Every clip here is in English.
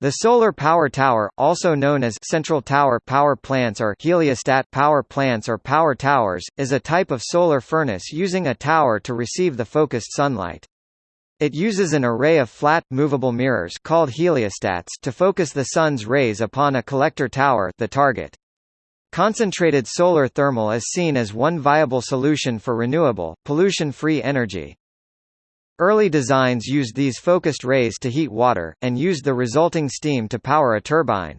The solar power tower, also known as central tower power plants or heliostat power plants or power towers, is a type of solar furnace using a tower to receive the focused sunlight. It uses an array of flat, movable mirrors called heliostats to focus the sun's rays upon a collector tower the target. Concentrated solar thermal is seen as one viable solution for renewable, pollution-free energy. Early designs used these focused rays to heat water, and used the resulting steam to power a turbine.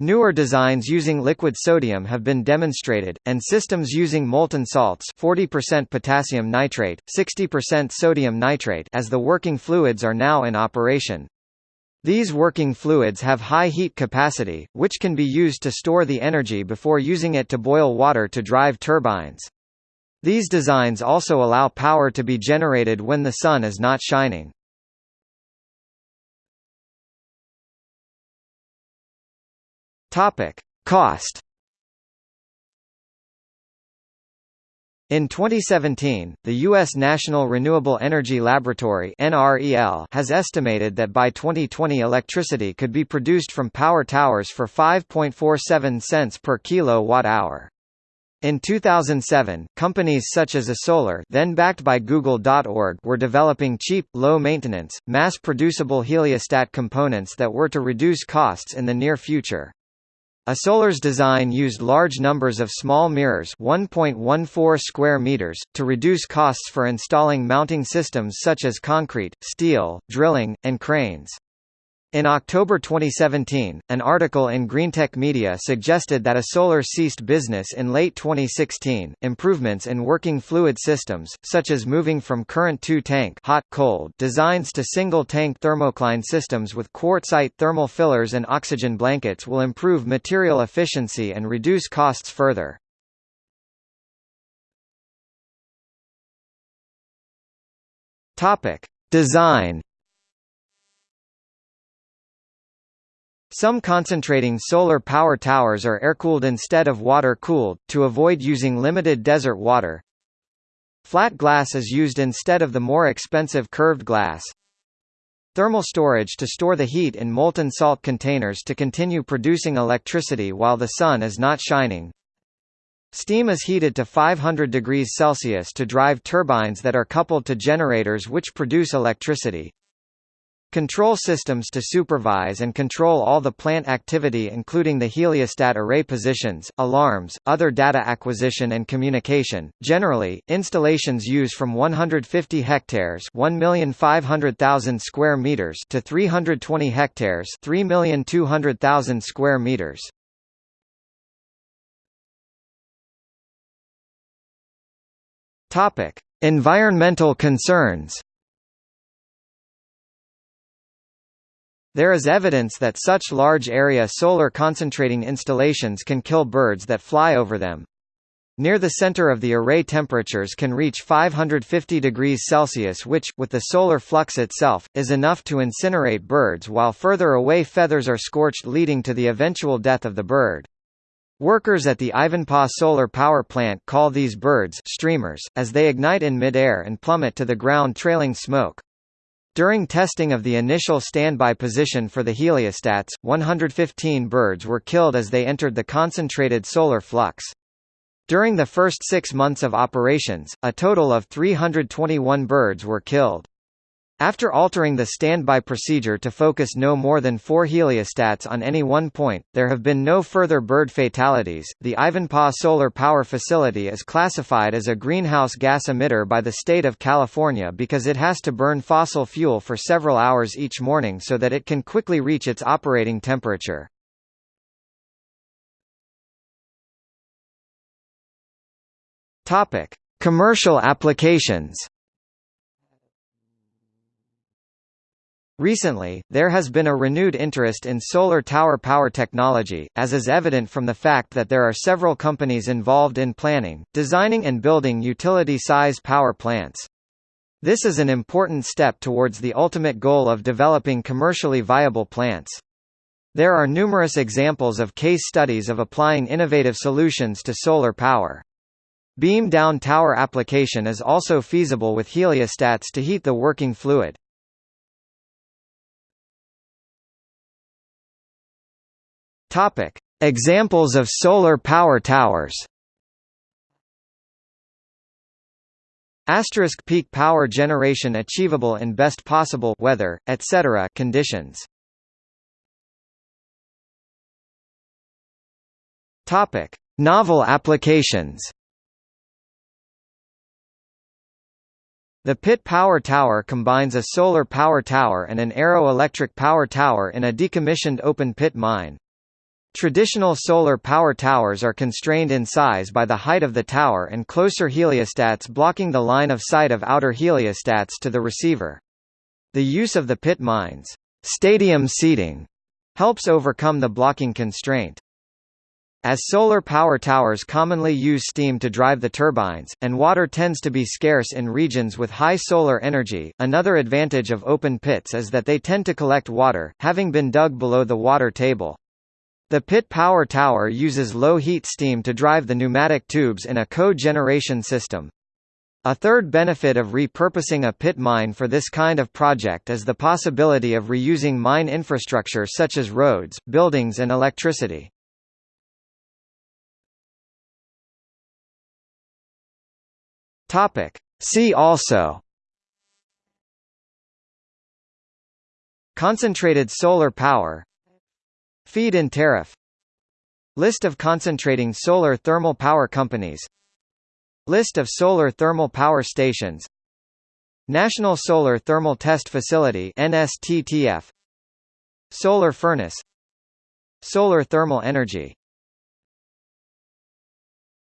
Newer designs using liquid sodium have been demonstrated, and systems using molten salts 40% potassium nitrate, 60% sodium nitrate as the working fluids are now in operation. These working fluids have high heat capacity, which can be used to store the energy before using it to boil water to drive turbines. These designs also allow power to be generated when the sun is not shining. Topic: Cost. In 2017, the U.S. National Renewable Energy Laboratory has estimated that by 2020 electricity could be produced from power towers for 5.47 cents per kilowatt-hour. In 2007, companies such as eSolar then backed by Google.org were developing cheap, low-maintenance, mass-producible heliostat components that were to reduce costs in the near future. eSolar's design used large numbers of small mirrors 1.14 square meters, to reduce costs for installing mounting systems such as concrete, steel, drilling, and cranes. In October 2017, an article in Greentech Media suggested that eSolar ceased business in late 2016. Improvements in working fluid systems, such as moving from current two-tank hot-cold designs to single-tank thermocline systems with quartzite thermal fillers and oxygen blankets will improve material efficiency and reduce costs further. Topic: Design Some concentrating solar power towers are air-cooled instead of water-cooled, to avoid using limited desert water. Flat glass is used instead of the more expensive curved glass. Thermal storage to store the heat in molten salt containers to continue producing electricity while the sun is not shining. Steam is heated to 500 degrees Celsius to drive turbines that are coupled to generators which produce electricity. Control systems to supervise and control all the plant activity including the heliostat array positions, alarms, other data acquisition and communication. Generally, installations use from 150 hectares 1,500,000 square meters to 320 hectares 3,200,000 square meters. Topic: Environmental concerns. There is evidence that such large area solar concentrating installations can kill birds that fly over them. Near the center of the array temperatures can reach 550 degrees Celsius which, with the solar flux itself, is enough to incinerate birds while further away feathers are scorched leading to the eventual death of the bird. Workers at the Ivanpah solar power plant call these birds streamers, as they ignite in midair and plummet to the ground trailing smoke. During testing of the initial standby position for the heliostats, 115 birds were killed as they entered the concentrated solar flux. During the first six months of operations, a total of 321 birds were killed. After altering the standby procedure to focus no more than four heliostats on any one point, there have been no further bird fatalities. The Ivanpah Solar Power Facility is classified as a greenhouse gas emitter by the state of California because it has to burn fossil fuel for several hours each morning so that it can quickly reach its operating temperature. Topic: Commercial applications. Recently, there has been a renewed interest in solar tower power technology, as is evident from the fact that there are several companies involved in planning, designing and building utility-size power plants. This is an important step towards the ultimate goal of developing commercially viable plants. There are numerous examples of case studies of applying innovative solutions to solar power. Beam down tower application is also feasible with heliostats to heat the working fluid. Topic: Examples of solar power towers. Asterisk peak power generation achievable in best possible weather, etc. conditions. Topic: Novel applications. The Pit Power Tower combines a solar power tower and an aero-electric power tower in a decommissioned open-pit mine. Traditional solar power towers are constrained in size by the height of the tower and closer heliostats blocking the line of sight of outer heliostats to the receiver. The use of the pit mines stadium seating helps overcome the blocking constraint. As solar power towers commonly use steam to drive the turbines, and water tends to be scarce in regions with high solar energy, another advantage of open pits is that they tend to collect water, having been dug below the water table. The pit power tower uses low heat steam to drive the pneumatic tubes in a co-generation system. A third benefit of repurposing a pit mine for this kind of project is the possibility of reusing mine infrastructure such as roads, buildings and electricity. See also Concentrated solar power Feed-in tariff. List of concentrating solar thermal power companies. List of solar thermal power stations. National Solar Thermal Test Facility NSTTF Solar furnace. Solar thermal energy